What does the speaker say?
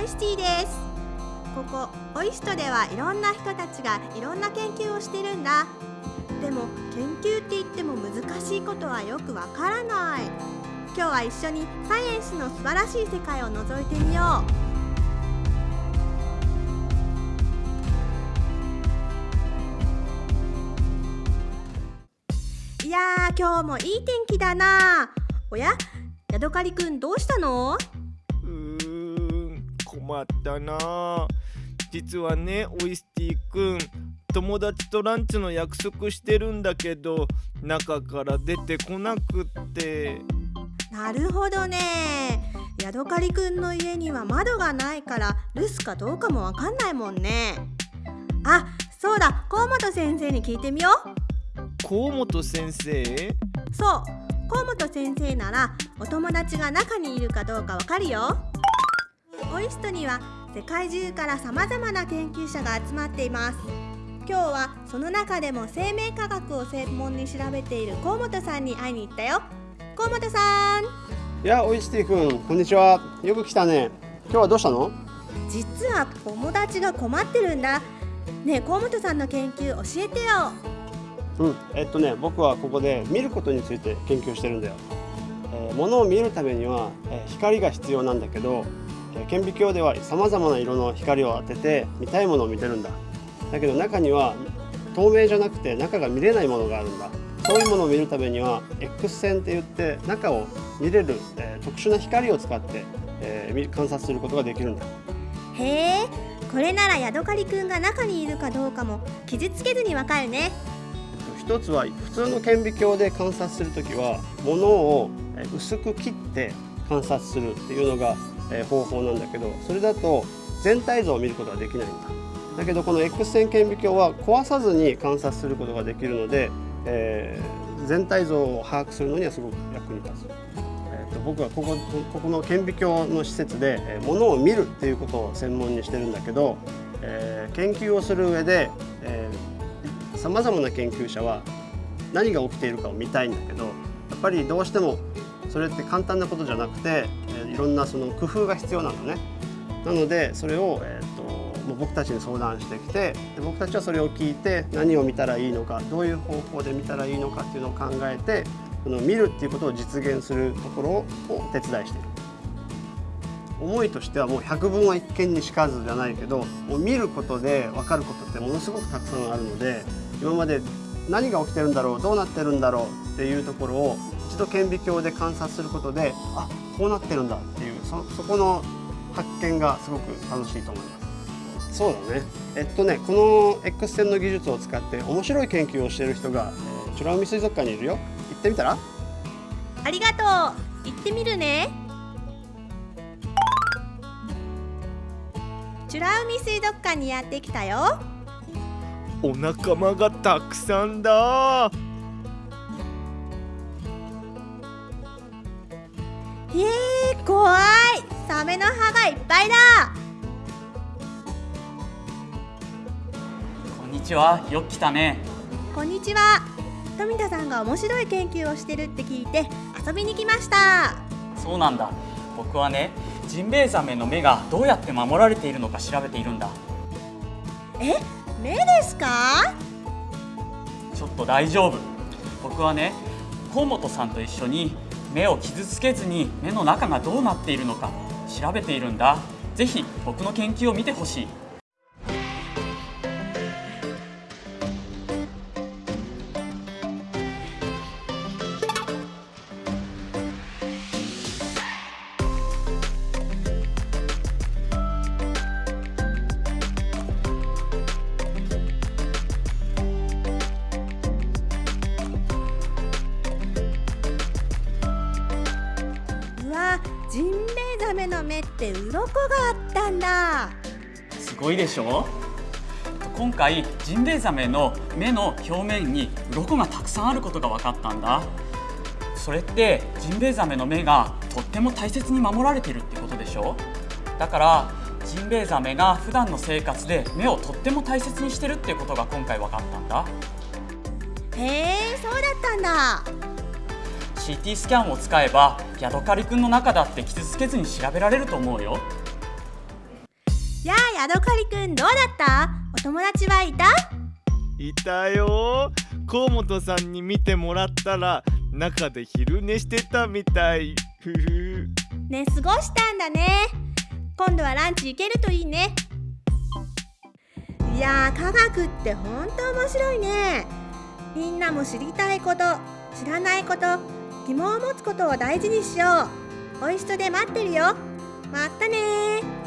オイスティです。ここオイストではいろんな人たちがいろんな研究をしてるんだ。でも研究って言っても難しいことはよくわからない。今日は一緒にサイエンスの素晴らしい世界を覗いてみよう。いやー今日もいい天気だな。おやヤドカリくんどうしたの？困ったな。実はねオイスティくん友達とランチの約束してるんだけど中から出てこなくって。なるほどね。ヤドカリくんの家には窓がないから留守かどうかもわかんないもんね。あそうだ。河本先生に聞いてみよう。河本先生？そう。河本先生ならお友達が中にいるかどうかわかるよオイストには世界中から様々な研究者が集まっています。今日はその中でも生命科学を専門に調べている河本さんに会いに行ったよ。河本さん。いや、おいしティ君、こんにちは。よく来たね。今日はどうしたの？実は友達が困ってるんだ。ねえ河本さんの研究教えてよ。うん、えっとね、僕はここで見ることについて研究してるんだよ。えー、物を見るためには、えー光が必要なんだけど、えー顕微鏡では様々な色の光を当てて見たいものを見てるんだ。だけど中には透明じゃなくて中が見れないものがあるんだ。そういうものを見るためには X 線って言って中を見れる、えー特殊な光を使って、えー見観察することができるんだ。へえこれならヤドカリくんが中にいるかどうかも傷つけずにわかるね一つは普通の顕微鏡で観察するときは物をえー薄く切って観察するっていうのがえ方法なんだけどそれだと全体像を見ることができないんだ。だけどこの X 線顕微鏡は壊さずに観察することができるので、えー全体像を把握するのにはすごく役に立つ、えーと僕はここここの顕微鏡の施設で、えー物を見るっていうことを専門にしてるんだけど、えー研究をする上で、えさまざまな研究者は何が起きているかを見たいんだけどやっぱりどうしてもそれって簡単なことじゃなくて、えーいろんなその工夫が必要なのね。なのでそれを、えー、ともう僕たちに相談してきてで僕たちはそれを聞いて何を見たらいいのかどういう方法で見たらいいのかっていうのを考えてその見るっていうことを実現するところをお手伝いしている。思いとしてはもう百聞は一見にしかずじゃないけどもう見ることで分かることってものすごくたくさんあるので今まで何が起きてるんだろうどうなってるんだろうっていうところを一度顕微鏡で観察することであこうなってるんだっていうそそこの発見がすごく楽しいと思います。そうだね。えっとねこの X 線の技術を使って面白い研究をしている人が、えー、美ら海水族館にいるよ。行ってみたら？ありがとう。行ってみるね。美ら海水族館にやってきたよお仲間がたくさんだ。へえ怖い。サメの歯がいっぱいだ。こんにちは、よく来たね。こんにちは。富田さんが面白い研究をしてるって聞いて遊びに来ました。そうなんだ。僕はね、ジンベエザメの目がどうやって守られているのか調べているんだ。え？目ですか？ちょっと大丈夫。僕はね、河本さんと一緒に目を傷つけずに目の中がどうなっているのか調べているんだ。ぜひ僕の研究を見てほしい。の目って鱗があったんだ。すごいでしょ？今回ジンベエザメの目の表面に鱗がたくさんあることが分かったんだ。それってジンベエザメの目がとっても大切に守られているってことでしょ？だからジンベエザメが普段の生活で目をとっても大切にしてるっていうことが今回分かったんだ。へえそうだったんだ CT スキャンを使えばヤドカリくんの中だって傷つけずに調べられると思うよ。やあヤドカリくんどうだった？お友達はいた？いたよ。河本さんに見てもらったら中で昼寝してたみたい。ふふ。寝過ごしたんだね。今度はランチ行けるといいね。いやー科学ってほんと面白いね。みんなも知りたいこと知らないこと疑問を持つことを大事にしよう。おいしとで待ってるよ。まったね